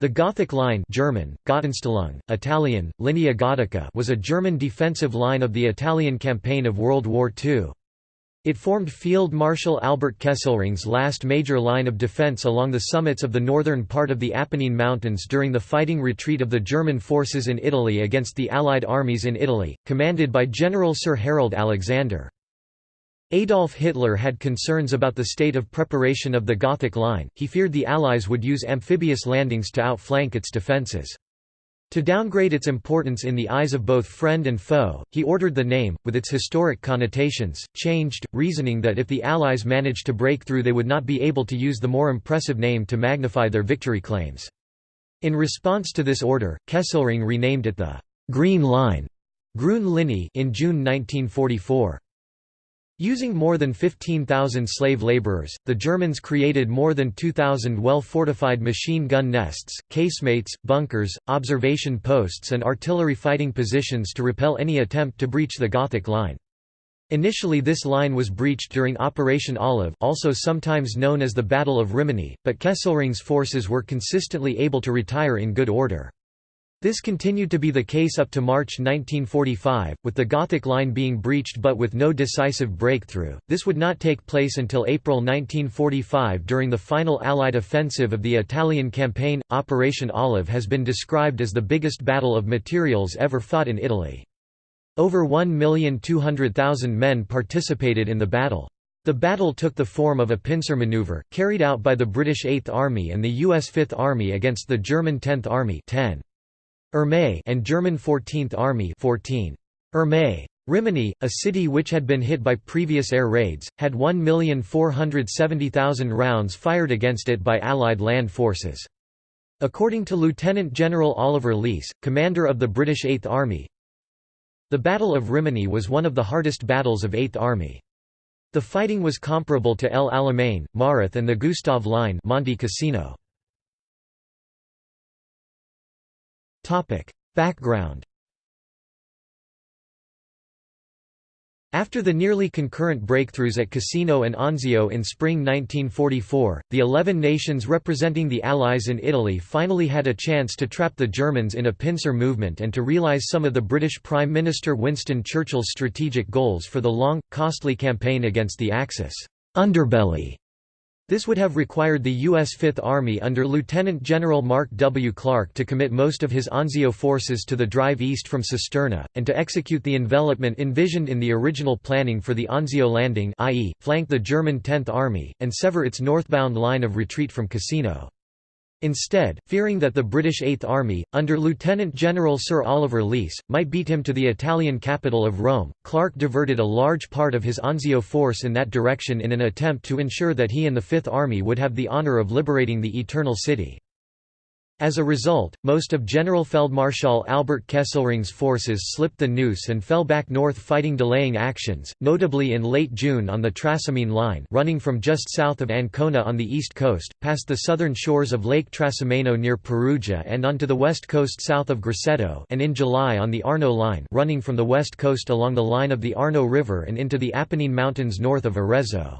The Gothic Line German, Italian, Linea Gotica was a German defensive line of the Italian campaign of World War II. It formed Field Marshal Albert Kesselring's last major line of defense along the summits of the northern part of the Apennine Mountains during the fighting retreat of the German forces in Italy against the Allied armies in Italy, commanded by General Sir Harold Alexander. Adolf Hitler had concerns about the state of preparation of the Gothic Line, he feared the Allies would use amphibious landings to outflank its defences. To downgrade its importance in the eyes of both friend and foe, he ordered the name, with its historic connotations, changed, reasoning that if the Allies managed to break through they would not be able to use the more impressive name to magnify their victory claims. In response to this order, Kesselring renamed it the «Green Line» in June 1944. Using more than 15,000 slave laborers, the Germans created more than 2,000 well-fortified machine gun nests, casemates, bunkers, observation posts and artillery fighting positions to repel any attempt to breach the Gothic line. Initially this line was breached during Operation Olive also sometimes known as the Battle of Rimini, but Kesselring's forces were consistently able to retire in good order. This continued to be the case up to March 1945, with the Gothic line being breached but with no decisive breakthrough. This would not take place until April 1945 during the final Allied offensive of the Italian campaign. Operation Olive has been described as the biggest battle of materials ever fought in Italy. Over 1,200,000 men participated in the battle. The battle took the form of a pincer maneuver, carried out by the British Eighth Army and the U.S. Fifth Army against the German Tenth Army 10. And German 14th Army 14. Armee. Rimini, a city which had been hit by previous air raids, had 1,470,000 rounds fired against it by Allied land forces. According to Lieutenant General Oliver Leese, commander of the British Eighth Army, the Battle of Rimini was one of the hardest battles of Eighth Army. The fighting was comparable to El Alamein, Mareth and the Gustav Line Monte Cassino. Background After the nearly concurrent breakthroughs at Cassino and Anzio in spring 1944, the eleven nations representing the Allies in Italy finally had a chance to trap the Germans in a pincer movement and to realize some of the British Prime Minister Winston Churchill's strategic goals for the long, costly campaign against the Axis underbelly this would have required the U.S. Fifth Army under Lieutenant General Mark W. Clark to commit most of his Anzio forces to the drive east from Cisterna, and to execute the envelopment envisioned in the original planning for the Anzio landing i.e., flank the German Tenth Army, and sever its northbound line of retreat from Cassino. Instead, fearing that the British Eighth Army, under Lieutenant General Sir Oliver Leese, might beat him to the Italian capital of Rome, Clark diverted a large part of his Anzio force in that direction in an attempt to ensure that he and the Fifth Army would have the honour of liberating the Eternal City. As a result, most of Generalfeldmarschall Albert Kesselring's forces slipped the noose and fell back north fighting delaying actions, notably in late June on the Trasimene Line running from just south of Ancona on the east coast, past the southern shores of Lake Trasimeno near Perugia and onto the west coast south of Grosseto and in July on the Arno Line running from the west coast along the line of the Arno River and into the Apennine Mountains north of Arezzo.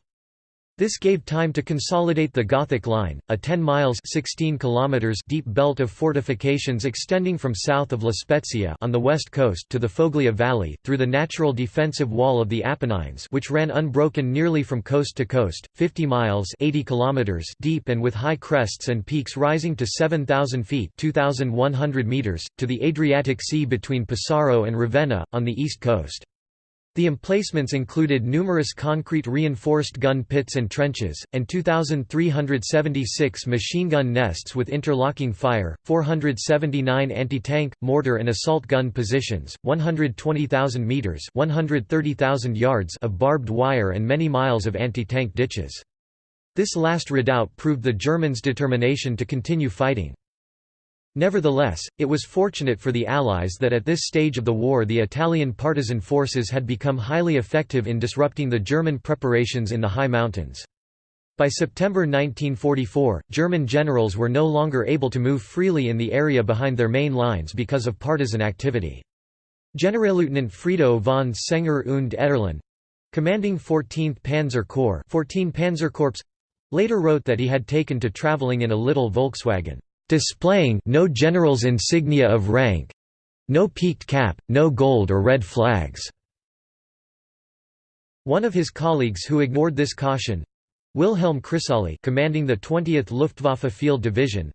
This gave time to consolidate the Gothic Line, a 10 miles 16 kilometers deep belt of fortifications extending from south of La Spezia on the west coast to the Foglia Valley, through the natural defensive wall of the Apennines which ran unbroken nearly from coast to coast, 50 miles 80 kilometers deep and with high crests and peaks rising to 7,000 feet 2,100 meters, to the Adriatic Sea between Pesaro and Ravenna, on the east coast. The emplacements included numerous concrete reinforced gun pits and trenches, and 2,376 machine gun nests with interlocking fire, 479 anti-tank, mortar and assault gun positions, 120,000 metres 130,000 yards of barbed wire and many miles of anti-tank ditches. This last redoubt proved the Germans' determination to continue fighting. Nevertheless, it was fortunate for the Allies that at this stage of the war the Italian partisan forces had become highly effective in disrupting the German preparations in the high mountains. By September 1944, German generals were no longer able to move freely in the area behind their main lines because of partisan activity. Generalleutnant Friedrich von Senger und Etterlin, commanding 14th Panzer Corps 14 Panzer Corps, later wrote that he had taken to traveling in a little Volkswagen displaying no general's insignia of rank no peaked cap, no gold or red flags." One of his colleagues who ignored this caution Wilhelm Crisolli commanding the 20th Luftwaffe Field Division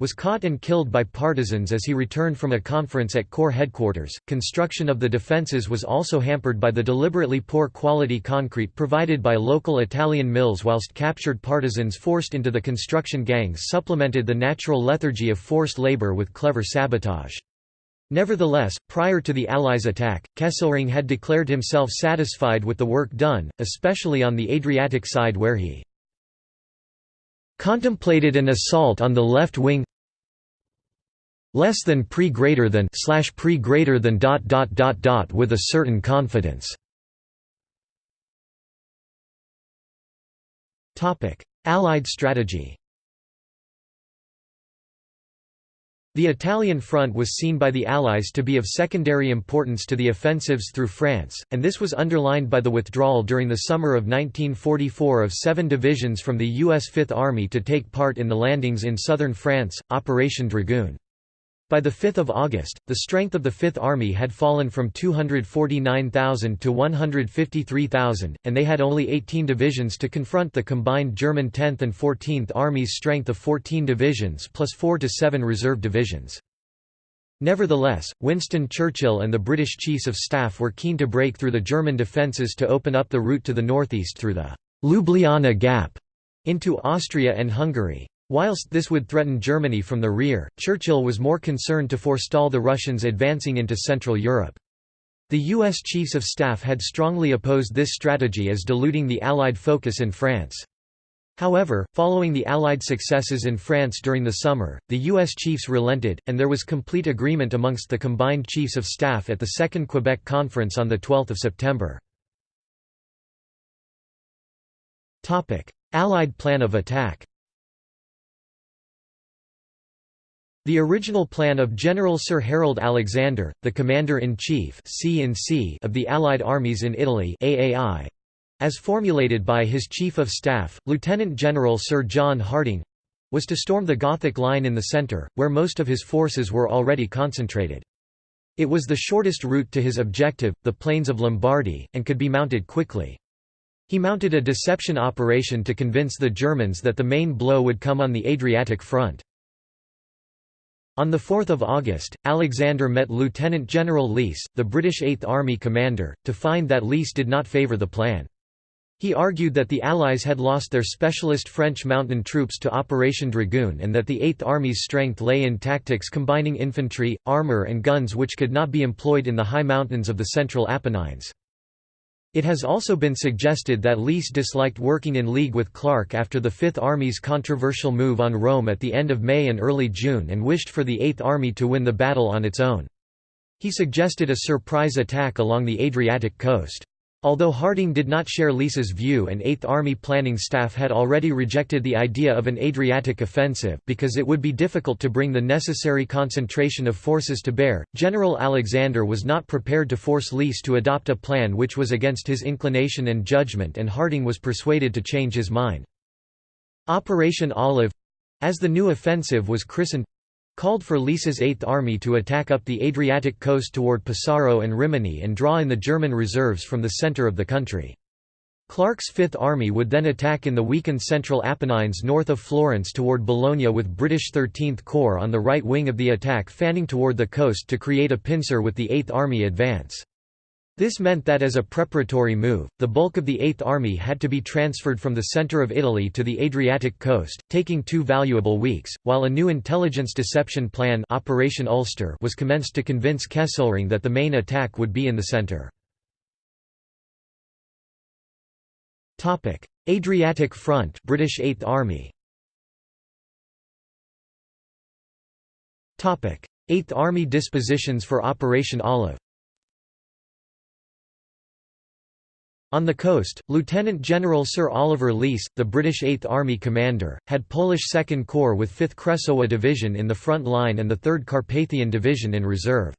was caught and killed by partisans as he returned from a conference at Corps headquarters. Construction of the defences was also hampered by the deliberately poor quality concrete provided by local Italian mills, whilst captured partisans forced into the construction gangs supplemented the natural lethargy of forced labour with clever sabotage. Nevertheless, prior to the Allies' attack, Kesselring had declared himself satisfied with the work done, especially on the Adriatic side where he contemplated an assault on the left wing less than pre greater than slash pre greater than dot dot dot dot with a certain confidence. Topic. Allied strategy The Italian front was seen by the Allies to be of secondary importance to the offensives through France, and this was underlined by the withdrawal during the summer of 1944 of seven divisions from the U.S. Fifth Army to take part in the landings in southern France, Operation Dragoon. By 5 August, the strength of the Fifth Army had fallen from 249,000 to 153,000, and they had only 18 divisions to confront the combined German 10th and 14th Army's strength of 14 divisions plus 4 to 7 reserve divisions. Nevertheless, Winston Churchill and the British Chiefs of Staff were keen to break through the German defences to open up the route to the northeast through the Ljubljana Gap into Austria and Hungary. Whilst this would threaten Germany from the rear, Churchill was more concerned to forestall the Russians advancing into Central Europe. The U.S. Chiefs of Staff had strongly opposed this strategy as diluting the Allied focus in France. However, following the Allied successes in France during the summer, the U.S. chiefs relented, and there was complete agreement amongst the combined Chiefs of Staff at the Second Quebec Conference on 12 September. Allied plan of attack The original plan of General Sir Harold Alexander, the Commander-in-Chief of the Allied armies in Italy AAI, as formulated by his Chief of Staff, Lieutenant General Sir John Harding, was to storm the Gothic line in the centre, where most of his forces were already concentrated. It was the shortest route to his objective, the plains of Lombardy, and could be mounted quickly. He mounted a deception operation to convince the Germans that the main blow would come on the Adriatic front. On 4 August, Alexander met Lieutenant General Leese, the British Eighth Army commander, to find that Leese did not favour the plan. He argued that the Allies had lost their specialist French mountain troops to Operation Dragoon and that the Eighth Army's strength lay in tactics combining infantry, armour and guns which could not be employed in the high mountains of the central Apennines. It has also been suggested that Leese disliked working in league with Clark after the Fifth Army's controversial move on Rome at the end of May and early June and wished for the Eighth Army to win the battle on its own. He suggested a surprise attack along the Adriatic coast. Although Harding did not share Leese's view and Eighth Army planning staff had already rejected the idea of an Adriatic offensive because it would be difficult to bring the necessary concentration of forces to bear, General Alexander was not prepared to force Leese to adopt a plan which was against his inclination and judgment and Harding was persuaded to change his mind. Operation Olive—as the new offensive was christened, called for Leese's Eighth Army to attack up the Adriatic coast toward Pesaro and Rimini and draw in the German reserves from the centre of the country. Clark's Fifth Army would then attack in the weakened central Apennines north of Florence toward Bologna with British 13th Corps on the right wing of the attack fanning toward the coast to create a pincer with the Eighth Army advance. This meant that as a preparatory move, the bulk of the Eighth Army had to be transferred from the centre of Italy to the Adriatic coast, taking two valuable weeks, while a new intelligence deception plan Operation Ulster was commenced to convince Kesselring that the main attack would be in the centre. Adriatic Front British Eighth Army. Eighth Army dispositions for Operation Olive On the coast, Lieutenant General Sir Oliver Leese, the British Eighth Army commander, had Polish Second Corps with 5th Kresowa Division in the front line and the 3rd Carpathian Division in reserve.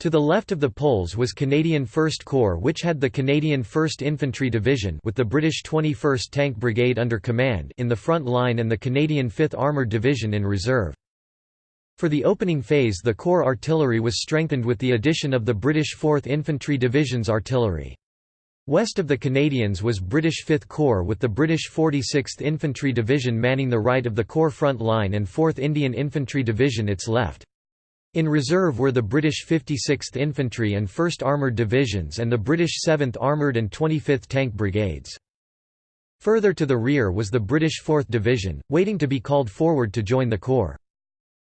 To the left of the Poles was Canadian 1st Corps which had the Canadian 1st Infantry Division with the British 21st Tank Brigade under command in the front line and the Canadian 5th Armoured Division in reserve. For the opening phase the Corps artillery was strengthened with the addition of the British 4th Infantry Division's artillery. West of the Canadians was British 5th Corps with the British 46th Infantry Division manning the right of the Corps front line and 4th Indian Infantry Division its left. In reserve were the British 56th Infantry and 1st Armoured Divisions and the British 7th Armoured and 25th Tank Brigades. Further to the rear was the British 4th Division, waiting to be called forward to join the Corps.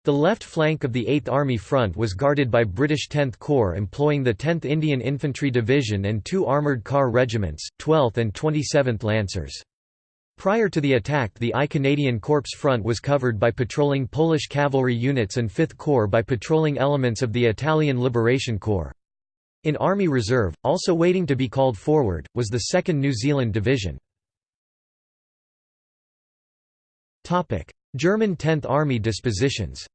The left flank of the 8th Army front was guarded by British 10th Corps employing the 10th Indian Infantry Division and two armoured car regiments, 12th and 27th Lancers. Prior to the attack the I Canadian Corps front was covered by patrolling Polish cavalry units and 5th Corps by patrolling elements of the Italian Liberation Corps. In Army Reserve, also waiting to be called forward, was the 2nd New Zealand Division. German 10th Army dispositions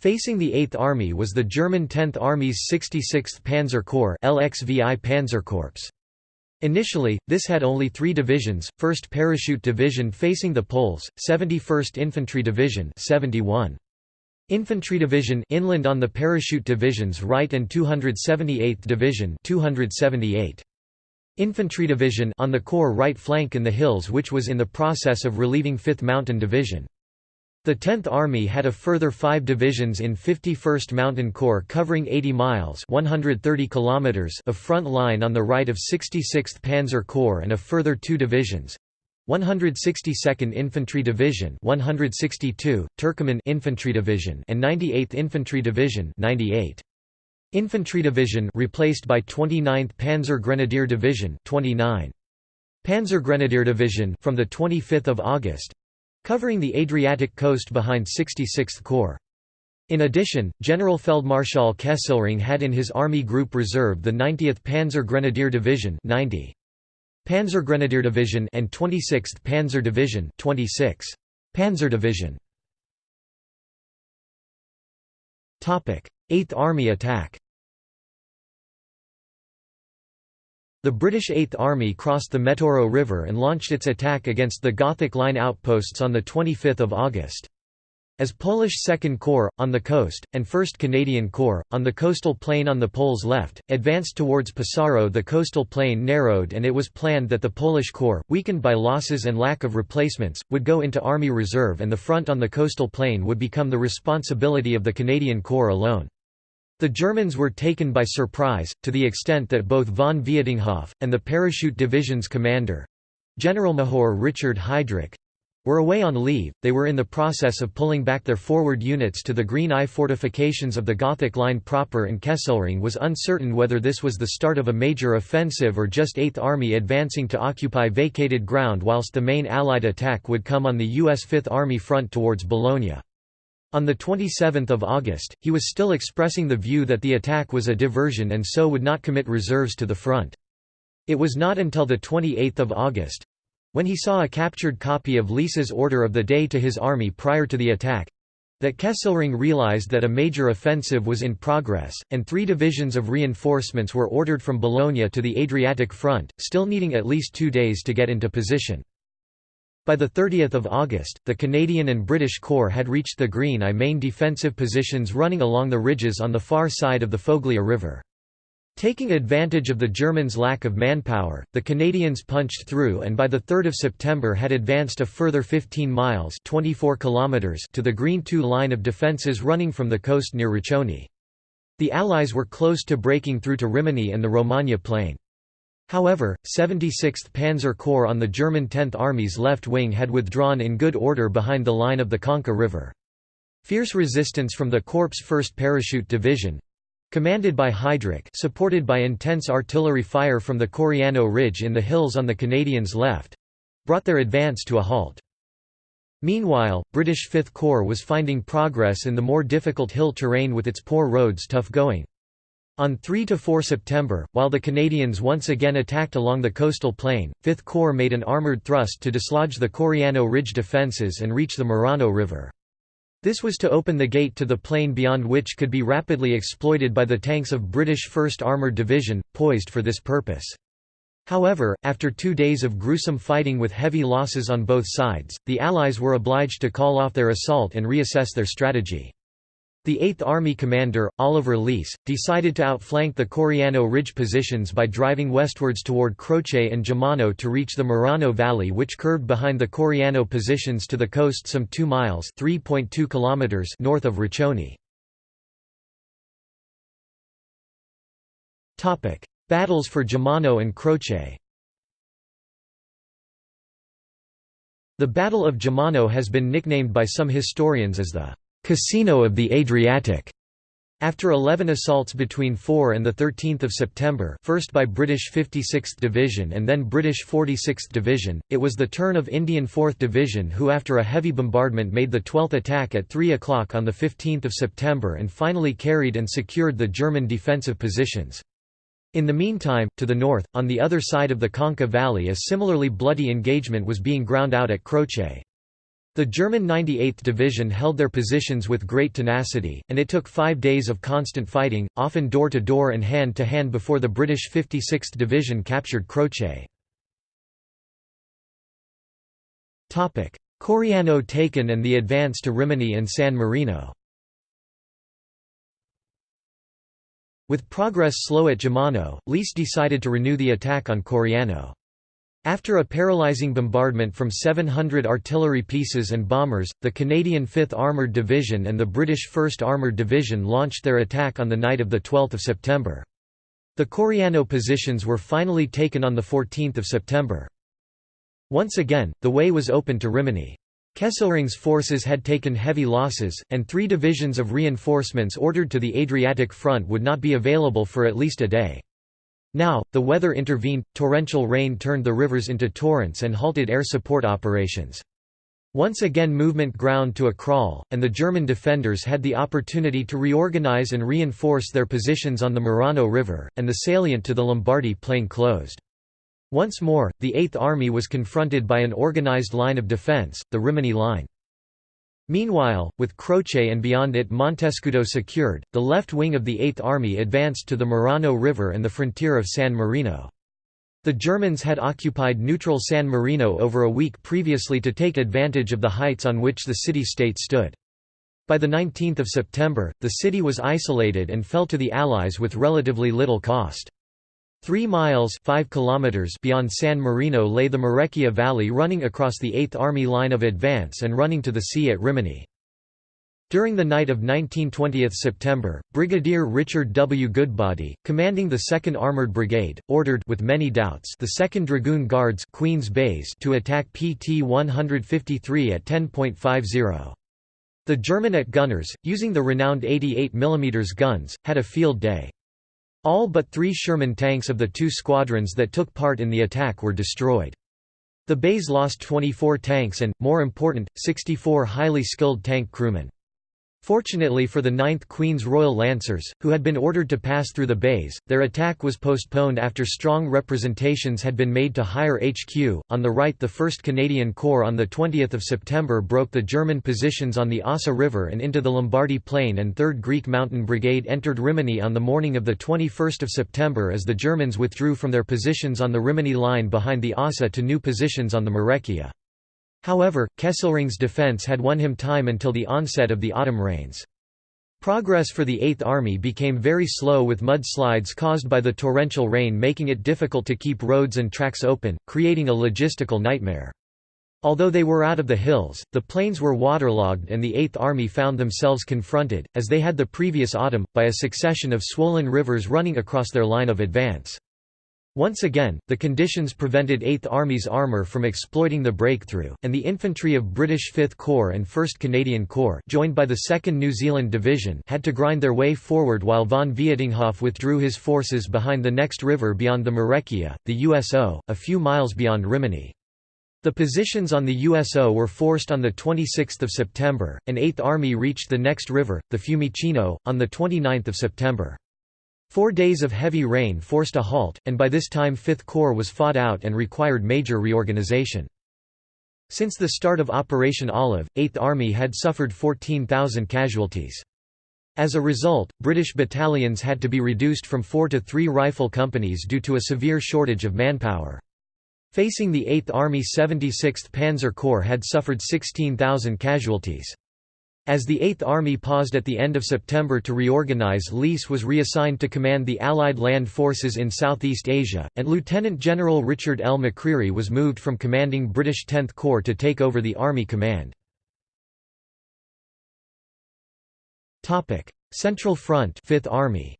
Facing the 8th Army was the German 10th Army's 66th Panzer Corps LXVI Panzerkorps. Initially, this had only three divisions, 1st Parachute Division facing the Poles, 71st Infantry Division 71. Infantry Division inland on the Parachute Division's right and 278th Division 278. Infantry Division on the Corps right flank in the hills which was in the process of relieving 5th Mountain Division. The 10th Army had a further five divisions in 51st Mountain Corps covering 80 miles 130 kilometers of front line on the right of 66th Panzer Corps and a further two divisions 162nd Infantry Division 162, Turkoman Infantry Division and 98th Infantry Division 98. Infantry Division replaced by 29th Panzer Grenadier Division 29. Panzer Grenadier Division from the 25th of August covering the Adriatic coast behind 66th Corps. In addition, General Feldmarschall Kesselring had in his Army Group Reserve the 90th Panzer Grenadier Division 90. Panzer Grenadier Division and 26th Panzer Division 26. Panzer Division. 8th Army attack The British Eighth Army crossed the Metauro River and launched its attack against the Gothic Line outposts on 25 August. As Polish Second Corps, on the coast, and 1st Canadian Corps, on the coastal plain on the Poles' left, advanced towards Pesaro the coastal plain narrowed and it was planned that the Polish Corps, weakened by losses and lack of replacements, would go into Army Reserve and the front on the coastal plain would become the responsibility of the Canadian Corps alone. The Germans were taken by surprise, to the extent that both von Vietinghoff, and the parachute division's commander Generalmajor Richard Heidrich were away on leave, they were in the process of pulling back their forward units to the Green I fortifications of the Gothic Line proper and Kesselring was uncertain whether this was the start of a major offensive or just Eighth Army advancing to occupy vacated ground whilst the main Allied attack would come on the U.S. Fifth Army front towards Bologna. On 27 August, he was still expressing the view that the attack was a diversion and so would not commit reserves to the front. It was not until 28 August—when he saw a captured copy of Leese's order of the day to his army prior to the attack—that Kesselring realized that a major offensive was in progress, and three divisions of reinforcements were ordered from Bologna to the Adriatic front, still needing at least two days to get into position. By 30 August, the Canadian and British Corps had reached the Green I main defensive positions running along the ridges on the far side of the Foglia River. Taking advantage of the Germans' lack of manpower, the Canadians punched through and by 3 September had advanced a further 15 miles 24 kilometers to the Green II line of defences running from the coast near Riccione. The Allies were close to breaking through to Rimini and the Romagna plain. However, 76th Panzer Corps on the German 10th Army's left wing had withdrawn in good order behind the line of the Conca River. Fierce resistance from the Corps' 1st Parachute Division commanded by Heidrich supported by intense artillery fire from the Coriano Ridge in the hills on the Canadians' left brought their advance to a halt. Meanwhile, British Fifth Corps was finding progress in the more difficult hill terrain with its poor roads tough going. On 3–4 September, while the Canadians once again attacked along the coastal plain, 5th Corps made an armoured thrust to dislodge the Coriano Ridge defences and reach the Marano River. This was to open the gate to the plain beyond which could be rapidly exploited by the tanks of British 1st Armoured Division, poised for this purpose. However, after two days of gruesome fighting with heavy losses on both sides, the Allies were obliged to call off their assault and reassess their strategy. The 8th Army commander, Oliver Leese, decided to outflank the Coriano Ridge positions by driving westwards toward Croce and Gemmano to reach the Marano Valley which curved behind the Coriano positions to the coast some 2 miles kilometers north of Riccione. Battles for Gemmano and Croce The Battle of Gemmano has been nicknamed by some historians as the «Cassino of the Adriatic». After 11 assaults between 4 and 13 September first by British 56th Division and then British 46th Division, it was the turn of Indian 4th Division who after a heavy bombardment made the 12th attack at 3 o'clock on 15 September and finally carried and secured the German defensive positions. In the meantime, to the north, on the other side of the Conca Valley a similarly bloody engagement was being ground out at Croce. The German 98th Division held their positions with great tenacity, and it took five days of constant fighting, often door-to-door -door and hand-to-hand before the British 56th Division captured Croce. Coriano taken and the advance to Rimini and San Marino With progress slow at Gemmano, Leese decided to renew the attack on Coriano. After a paralyzing bombardment from 700 artillery pieces and bombers, the Canadian 5th Armoured Division and the British 1st Armoured Division launched their attack on the night of 12 September. The Coriano positions were finally taken on 14 September. Once again, the way was open to Rimini. Kesselring's forces had taken heavy losses, and three divisions of reinforcements ordered to the Adriatic front would not be available for at least a day. Now, the weather intervened, torrential rain turned the rivers into torrents and halted air support operations. Once again movement ground to a crawl, and the German defenders had the opportunity to reorganize and reinforce their positions on the Marano River, and the salient to the Lombardy plain closed. Once more, the Eighth Army was confronted by an organized line of defense, the Rimini Line. Meanwhile, with Croce and beyond it Montescudo secured, the left wing of the Eighth Army advanced to the Marano River and the frontier of San Marino. The Germans had occupied neutral San Marino over a week previously to take advantage of the heights on which the city-state stood. By the 19th of September, the city was isolated and fell to the Allies with relatively little cost. Three miles 5 kilometers beyond San Marino lay the Marecchia Valley running across the 8th Army line of advance and running to the sea at Rimini. During the night of 19–20 September, Brigadier Richard W. Goodbody, commanding the 2nd Armored Brigade, ordered with many doubts the 2nd Dragoon Guards Queen's Bays to attack PT 153 at 10.50. The German at gunners, using the renowned 88 mm guns, had a field day. All but three Sherman tanks of the two squadrons that took part in the attack were destroyed. The Bays lost 24 tanks and, more important, 64 highly skilled tank crewmen. Fortunately for the 9th Queen's Royal Lancers, who had been ordered to pass through the bays, their attack was postponed after strong representations had been made to higher HQ. On the right, the 1st Canadian Corps on 20 September broke the German positions on the Ausa River and into the Lombardy Plain, and 3rd Greek Mountain Brigade entered Rimini on the morning of 21 September as the Germans withdrew from their positions on the Rimini line behind the Ausa to new positions on the Marecchia. However, Kesselring's defense had won him time until the onset of the autumn rains. Progress for the Eighth Army became very slow with mudslides caused by the torrential rain making it difficult to keep roads and tracks open, creating a logistical nightmare. Although they were out of the hills, the plains were waterlogged and the Eighth Army found themselves confronted, as they had the previous autumn, by a succession of swollen rivers running across their line of advance. Once again, the conditions prevented 8th Army's armour from exploiting the breakthrough, and the infantry of British 5th Corps and 1st Canadian Corps joined by the 2nd New Zealand Division had to grind their way forward while von Vietinghoff withdrew his forces behind the next river beyond the Marecchia, the Uso, a few miles beyond Rimini. The positions on the Uso were forced on 26 September, and 8th Army reached the next river, the Fiumicino, on 29 September. Four days of heavy rain forced a halt, and by this time Fifth Corps was fought out and required major reorganization. Since the start of Operation Olive, Eighth Army had suffered 14,000 casualties. As a result, British battalions had to be reduced from four to three rifle companies due to a severe shortage of manpower. Facing the 8th Army 76th Panzer Corps had suffered 16,000 casualties. As the 8th Army paused at the end of September to reorganize Leese was reassigned to command the Allied land forces in Southeast Asia, and Lieutenant General Richard L. McCreery was moved from commanding British 10th Corps to take over the Army command. Central Front 5th Army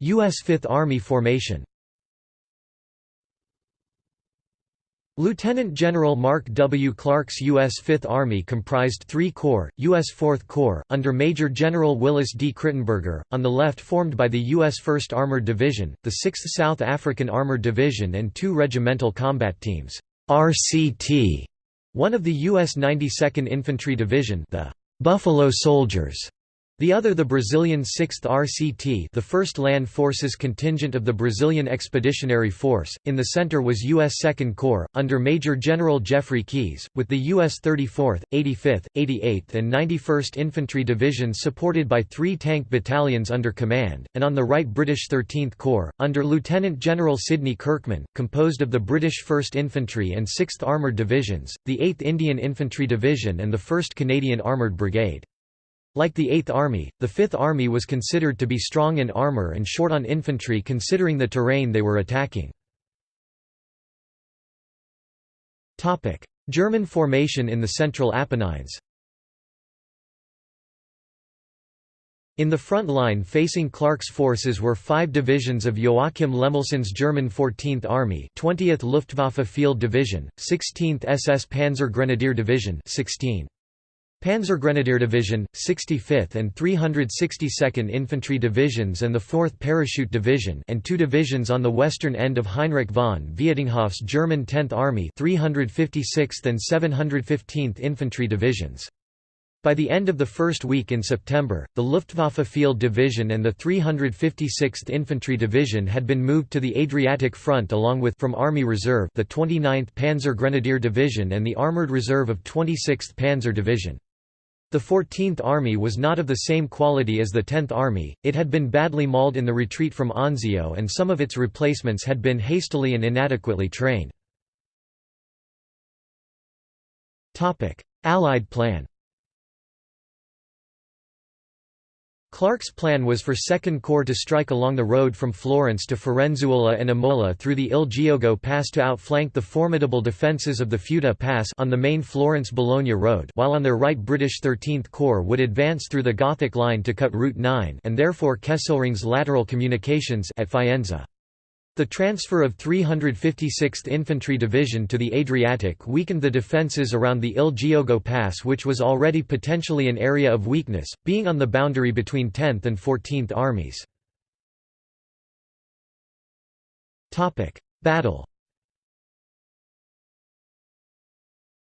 U.S. Fifth Army formation Lieutenant General Mark W. Clark's U.S. Fifth Army comprised three corps, U.S. Fourth Corps, under Major General Willis D. Crittenberger, on the left formed by the U.S. 1st Armored Division, the 6th South African Armored Division and two regimental combat teams RCT, one of the U.S. 92nd Infantry Division the Buffalo Soldiers, the other the Brazilian 6th RCT the 1st Land Forces contingent of the Brazilian Expeditionary Force, in the center was U.S. 2nd Corps, under Major General Jeffrey Keyes, with the U.S. 34th, 85th, 88th and 91st Infantry Divisions supported by three tank battalions under command, and on the right British 13th Corps, under Lieutenant General Sidney Kirkman, composed of the British 1st Infantry and 6th Armoured Divisions, the 8th Indian Infantry Division and the 1st Canadian Armoured Brigade. Like the Eighth Army, the Fifth Army was considered to be strong in armour and short on infantry considering the terrain they were attacking. German formation in the Central Apennines In the front line facing Clark's forces were five divisions of Joachim Lemelsen's German 14th Army 20th Luftwaffe Field Division, 16th SS Panzer Grenadier Division 16. Panzergrenadier Division, 65th and 362nd Infantry Divisions and the 4th Parachute Division and two divisions on the western end of Heinrich von Vietinghoff's German 10th Army 356th and 715th Infantry Divisions. By the end of the first week in September, the Luftwaffe Field Division and the 356th Infantry Division had been moved to the Adriatic Front along with from Army Reserve the 29th Panzer Grenadier Division and the Armored Reserve of 26th Panzer Division. The 14th Army was not of the same quality as the 10th Army, it had been badly mauled in the retreat from Anzio and some of its replacements had been hastily and inadequately trained. Allied plan Clark's plan was for Second Corps to strike along the road from Florence to Firenzuola and Imola through the Il Giogo Pass to outflank the formidable defences of the Futa Pass on the main Florence-Bologna road while on their right British 13th Corps would advance through the Gothic line to cut Route 9 and therefore Kesselring's lateral communications at Faenza. The transfer of 356th Infantry Division to the Adriatic weakened the defences around the Il Giogo Pass which was already potentially an area of weakness, being on the boundary between 10th and 14th Armies. Battle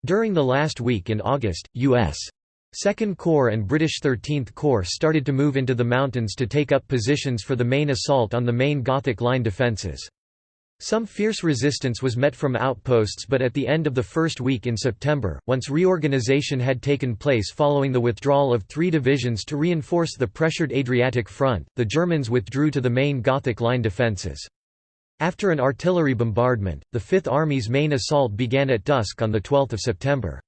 During the last week in August, U.S. Second Corps and British 13th Corps started to move into the mountains to take up positions for the main assault on the main Gothic line defences. Some fierce resistance was met from outposts but at the end of the first week in September, once reorganisation had taken place following the withdrawal of three divisions to reinforce the pressured Adriatic front, the Germans withdrew to the main Gothic line defences. After an artillery bombardment, the Fifth Army's main assault began at dusk on 12 September.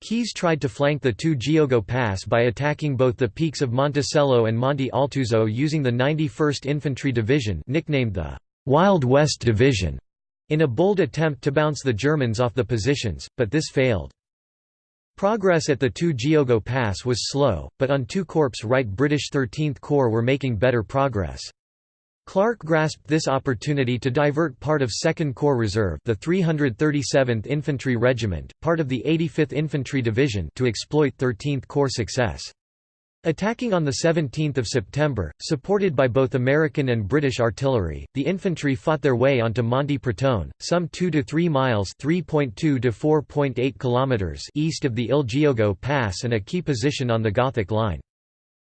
Keyes tried to flank the two Giogo Pass by attacking both the peaks of Monticello and Monte Altuzzo using the 91st Infantry Division nicknamed the «Wild West Division» in a bold attempt to bounce the Germans off the positions, but this failed. Progress at the two Giogo Pass was slow, but on two Corps right British 13th Corps were making better progress. Clark grasped this opportunity to divert part of 2nd Corps Reserve the 337th Infantry Regiment, part of the 85th Infantry Division to exploit 13th Corps success. Attacking on 17 September, supported by both American and British artillery, the infantry fought their way onto Monte Pratone, some 2 to 3 miles (3.2 to 4.8 kilometers) east of the Il Giogo Pass and a key position on the Gothic Line.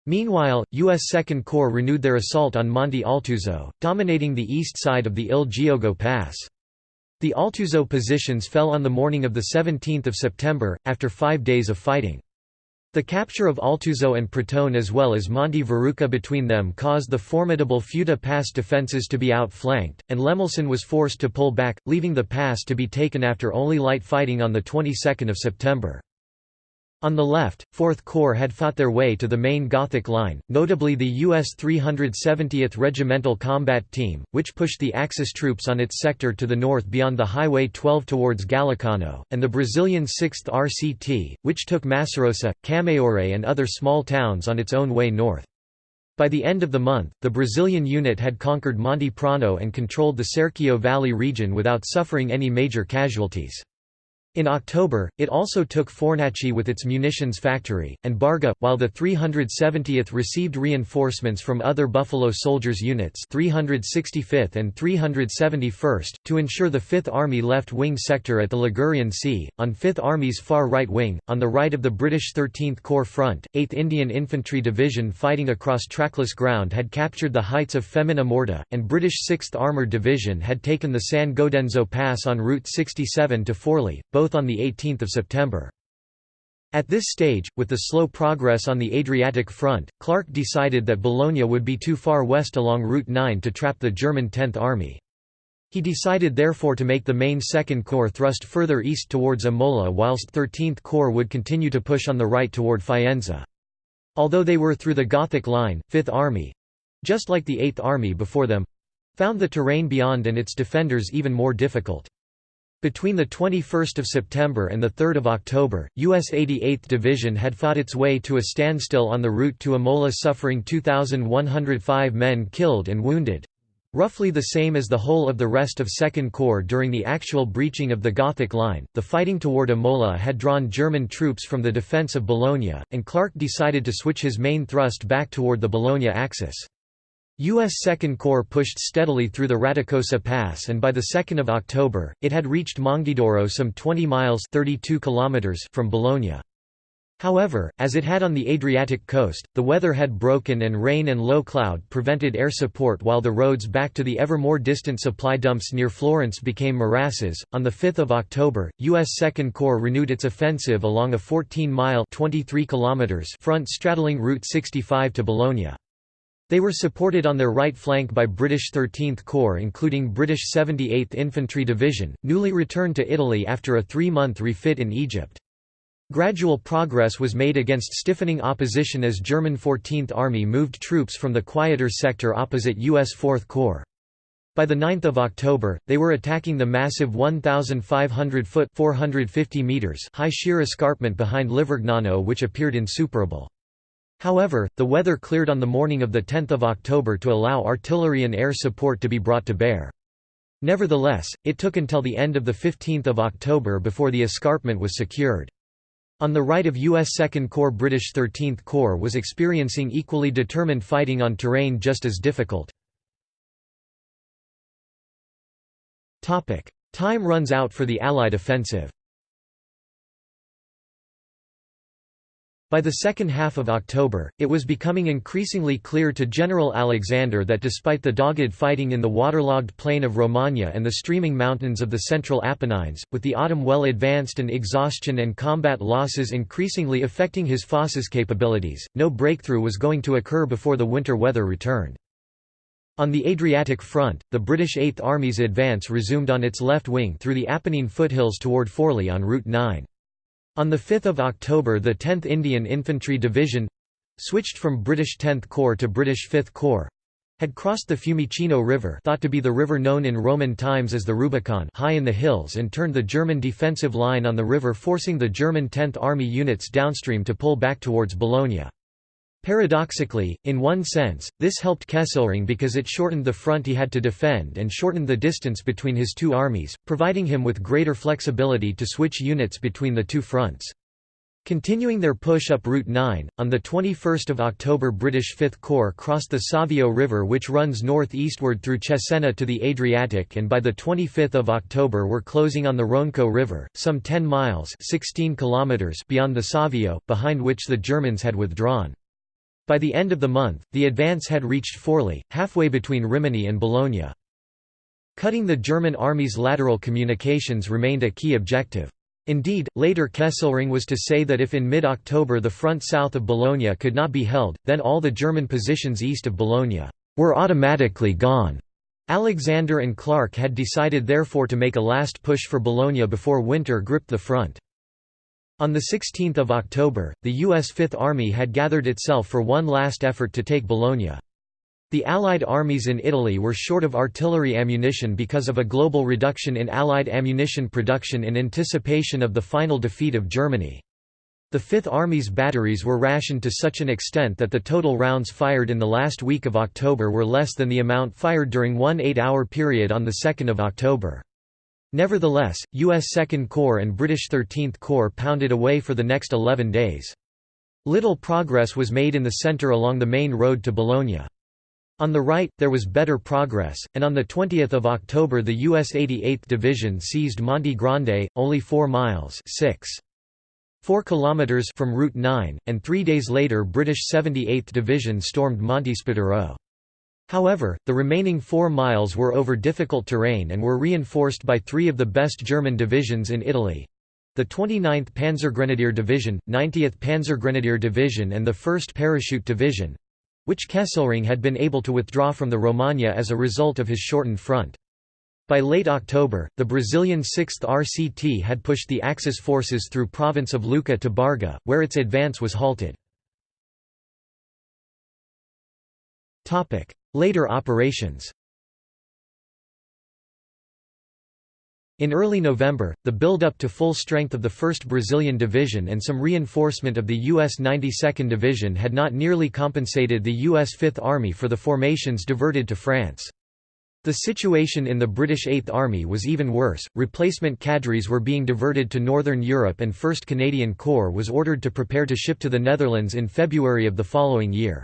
Meanwhile, U.S. Second Corps renewed their assault on Monte Altuzzo, dominating the east side of the Il Giogo Pass. The Altuzzo positions fell on the morning of 17 September, after five days of fighting. The capture of Altuzzo and Pratone as well as Monte Verruca between them caused the formidable Futa Pass defences to be outflanked, and Lemelsen was forced to pull back, leaving the pass to be taken after only light fighting on the 22nd of September. On the left, 4th Corps had fought their way to the main Gothic line, notably the U.S. 370th Regimental Combat Team, which pushed the Axis troops on its sector to the north beyond the Highway 12 towards Gallicano, and the Brazilian 6th RCT, which took Massarosa, Camaiore and other small towns on its own way north. By the end of the month, the Brazilian unit had conquered Monte Prano and controlled the Serchio Valley region without suffering any major casualties. In October, it also took Fornaci with its munitions factory, and Barga, while the 370th received reinforcements from other Buffalo Soldiers units 365th and 371st, to ensure the 5th Army left-wing sector at the Ligurian Sea, on 5th Army's far right wing, on the right of the British 13th Corps front, 8th Indian Infantry Division fighting across trackless ground had captured the heights of Femina Morta, and British 6th Armoured Division had taken the San Godenzo Pass en route 67 to Forli, both both on 18 September. At this stage, with the slow progress on the Adriatic front, Clark decided that Bologna would be too far west along Route 9 to trap the German 10th Army. He decided therefore to make the main Second Corps thrust further east towards Imola whilst 13th Corps would continue to push on the right toward Faenza. Although they were through the Gothic line, 5th Army—just like the 8th Army before them—found the terrain beyond and its defenders even more difficult. Between 21 September and 3 October, U.S. 88th Division had fought its way to a standstill on the route to Imola suffering 2,105 men killed and wounded—roughly the same as the whole of the rest of Second Corps during the actual breaching of the Gothic Line. The fighting toward Imola had drawn German troops from the defense of Bologna, and Clark decided to switch his main thrust back toward the Bologna axis. U.S. Second Corps pushed steadily through the Raticosa Pass and by 2 October, it had reached Monghidoro some 20 miles 32 kilometers from Bologna. However, as it had on the Adriatic coast, the weather had broken and rain and low cloud prevented air support while the roads back to the ever more distant supply dumps near Florence became morasses. On 5 October, U.S. Second Corps renewed its offensive along a 14-mile front straddling Route 65 to Bologna. They were supported on their right flank by British 13th Corps including British 78th Infantry Division, newly returned to Italy after a three-month refit in Egypt. Gradual progress was made against stiffening opposition as German 14th Army moved troops from the quieter sector opposite U.S. 4th Corps. By 9 October, they were attacking the massive 1,500-foot high sheer escarpment behind Livergnano which appeared insuperable. However, the weather cleared on the morning of 10 October to allow artillery and air support to be brought to bear. Nevertheless, it took until the end of 15 October before the escarpment was secured. On the right of U.S. 2nd Corps British 13th Corps was experiencing equally determined fighting on terrain just as difficult. Time runs out for the Allied offensive By the second half of October, it was becoming increasingly clear to General Alexander that despite the dogged fighting in the waterlogged plain of Romagna and the streaming mountains of the central Apennines, with the autumn well advanced and exhaustion and combat losses increasingly affecting his forces' capabilities, no breakthrough was going to occur before the winter weather returned. On the Adriatic front, the British Eighth Army's advance resumed on its left wing through the Apennine foothills toward Forli on Route 9. On 5 October the 10th Indian Infantry Division—switched from British 10th Corps to British 5th Corps, had crossed the Fiumicino River thought to be the river known in Roman times as the Rubicon high in the hills and turned the German defensive line on the river forcing the German 10th Army units downstream to pull back towards Bologna. Paradoxically, in one sense, this helped Kesselring because it shortened the front he had to defend and shortened the distance between his two armies, providing him with greater flexibility to switch units between the two fronts. Continuing their push up Route 9, on 21 October British 5th Corps crossed the Savio River which runs north-eastward through Cesena to the Adriatic and by 25 October were closing on the Ronco River, some 10 miles 16 kilometers beyond the Savio, behind which the Germans had withdrawn. By the end of the month, the advance had reached Forli, halfway between Rimini and Bologna. Cutting the German army's lateral communications remained a key objective. Indeed, later Kesselring was to say that if in mid-October the front south of Bologna could not be held, then all the German positions east of Bologna were automatically gone. Alexander and Clark had decided therefore to make a last push for Bologna before winter gripped the front. On 16 October, the U.S. Fifth Army had gathered itself for one last effort to take Bologna. The Allied armies in Italy were short of artillery ammunition because of a global reduction in Allied ammunition production in anticipation of the final defeat of Germany. The Fifth Army's batteries were rationed to such an extent that the total rounds fired in the last week of October were less than the amount fired during one eight-hour period on 2 October. Nevertheless, U.S. 2nd Corps and British 13th Corps pounded away for the next 11 days. Little progress was made in the centre along the main road to Bologna. On the right, there was better progress, and on 20 October the U.S. 88th Division seized Monte Grande, only 4 miles 6. 4 kilometers from Route 9, and three days later British 78th Division stormed Monte. However, the remaining four miles were over difficult terrain and were reinforced by three of the best German divisions in Italy. The 29th Panzergrenadier Division, 90th Panzergrenadier Division and the 1st Parachute Division, which Kesselring had been able to withdraw from the Romagna as a result of his shortened front. By late October, the Brazilian 6th RCT had pushed the Axis forces through province of Lucca to Barga, where its advance was halted. Later operations In early November, the build-up to full strength of the 1st Brazilian Division and some reinforcement of the U.S. 92nd Division had not nearly compensated the U.S. Fifth Army for the formations diverted to France. The situation in the British Eighth Army was even worse, replacement cadres were being diverted to Northern Europe and 1st Canadian Corps was ordered to prepare to ship to the Netherlands in February of the following year.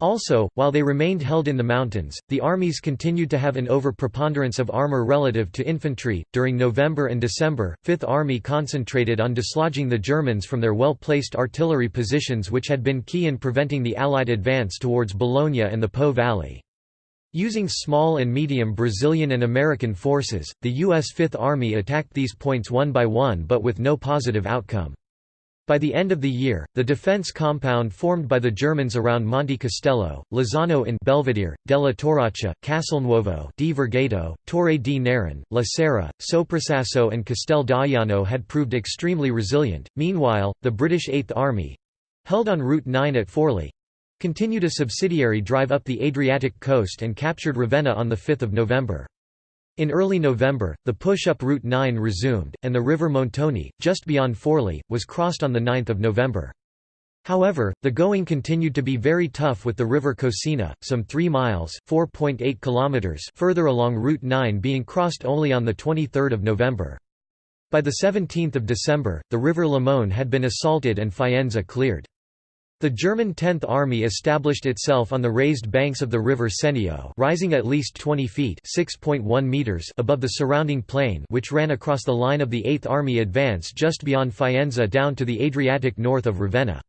Also, while they remained held in the mountains, the armies continued to have an overpreponderance of armor relative to infantry. During November and December, Fifth Army concentrated on dislodging the Germans from their well placed artillery positions, which had been key in preventing the Allied advance towards Bologna and the Po Valley. Using small and medium Brazilian and American forces, the U.S. Fifth Army attacked these points one by one but with no positive outcome. By the end of the year, the defense compound formed by the Germans around Monte Castello, Lozano in Belvedere, della Torraccia, Castelnuovo di Vergato, Torre di Nerone, La Serra, Soprassasso and Castel d'Aiano had proved extremely resilient. Meanwhile, the British Eighth Army—held on Route 9 at Forli—continued a subsidiary drive up the Adriatic coast and captured Ravenna on 5 November. In early November, the push-up Route 9 resumed, and the river Montone, just beyond Forli, was crossed on 9 November. However, the going continued to be very tough with the river Cosina, some 3 miles kilometers further along Route 9 being crossed only on 23 November. By 17 December, the river Lamone had been assaulted and Faenza cleared. The German Tenth Army established itself on the raised banks of the river Senio rising at least 20 feet meters above the surrounding plain which ran across the line of the Eighth Army advance just beyond Faenza down to the Adriatic north of Ravenna.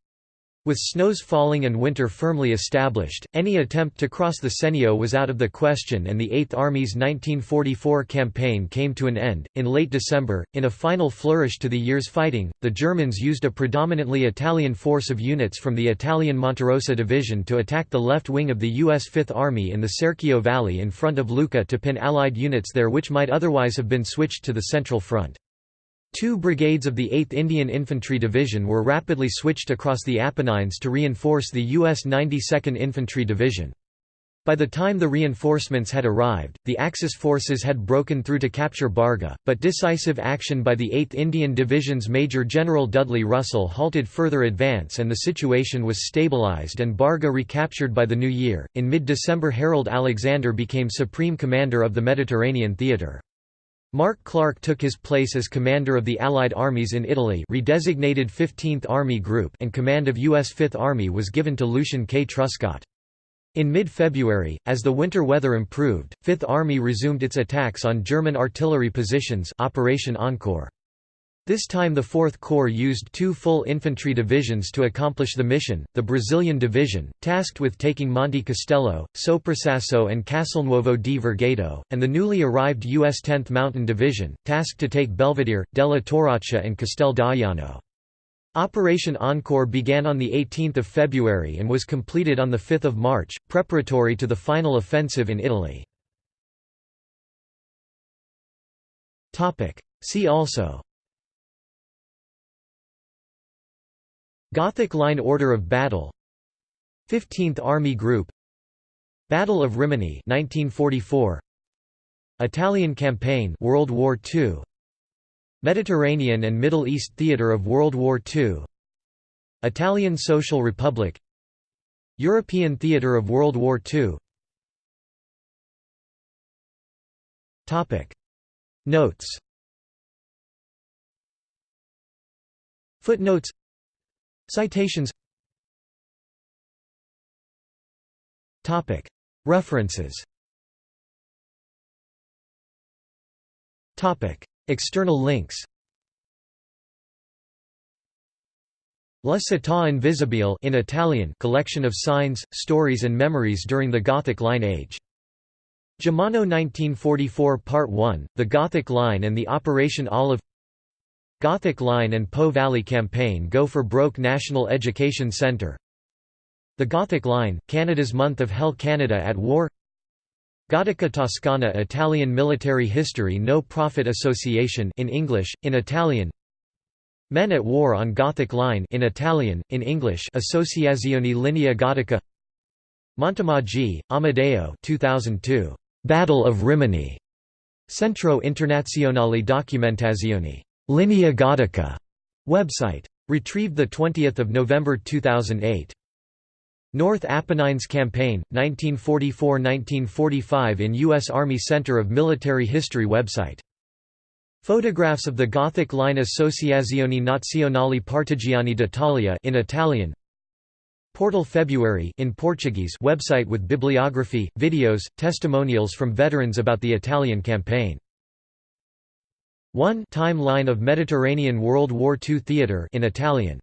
With snows falling and winter firmly established, any attempt to cross the Senio was out of the question and the Eighth Army's 1944 campaign came to an end. In late December, in a final flourish to the year's fighting, the Germans used a predominantly Italian force of units from the Italian Monterosa Division to attack the left wing of the U.S. Fifth Army in the Serchio Valley in front of Lucca to pin Allied units there which might otherwise have been switched to the Central Front. Two brigades of the 8th Indian Infantry Division were rapidly switched across the Apennines to reinforce the U.S. 92nd Infantry Division. By the time the reinforcements had arrived, the Axis forces had broken through to capture Barga, but decisive action by the 8th Indian Division's Major General Dudley Russell halted further advance and the situation was stabilized and Barga recaptured by the new year. In mid December, Harold Alexander became Supreme Commander of the Mediterranean Theatre. Mark Clark took his place as commander of the Allied armies in Italy redesignated 15th Army Group and command of U.S. Fifth Army was given to Lucian K. Truscott. In mid-February, as the winter weather improved, Fifth Army resumed its attacks on German artillery positions Operation Encore. This time the Fourth Corps used two full infantry divisions to accomplish the mission, the Brazilian Division, tasked with taking Monte Castello, Soprassasso and Castelnuovo di Vergato, and the newly arrived U.S. 10th Mountain Division, tasked to take Belvedere, Della Torraccia and Castel d'Aiano. Operation Encore began on 18 February and was completed on 5 March, preparatory to the final offensive in Italy. See also Gothic Line Order of Battle 15th Army Group Battle of Rimini 1944 Italian Campaign World War II Mediterranean and Middle East Theater of World War II Italian Social Republic European Theater of World War II Topic. Notes. Footnotes Citations References External links La Città Invisibile in Italian collection of signs, stories and memories during the Gothic Line Age. Gemmano 1944 Part 1, The Gothic Line and the Operation Olive Gothic Line and Po Valley Campaign Go for Broke National Education Centre The Gothic Line, Canada's Month of Hell Canada at War. Gotica Toscana Italian Military History No Profit Association in English, in Italian. Men at War on Gothic Line in Italian, in English Associazione Linea Gotica Montemaggi, Amedeo 2002. Battle of Rimini. Centro Internazionale Documentazione Linea Gotica website. Retrieved 20 November 2008. North Apennines Campaign, 1944–1945 in U.S. Army Center of Military History website. Photographs of the Gothic Line Associazione Nazionale Partigiani d'Italia in Italian. Portal February in Portuguese website with bibliography, videos, testimonials from veterans about the Italian campaign. 1 Timeline of Mediterranean World War II theatre in Italian